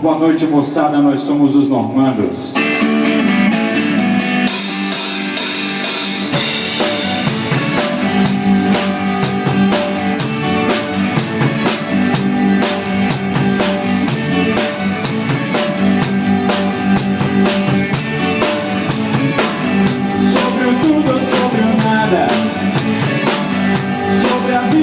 Boa noite, moçada. Nós somos os normandos.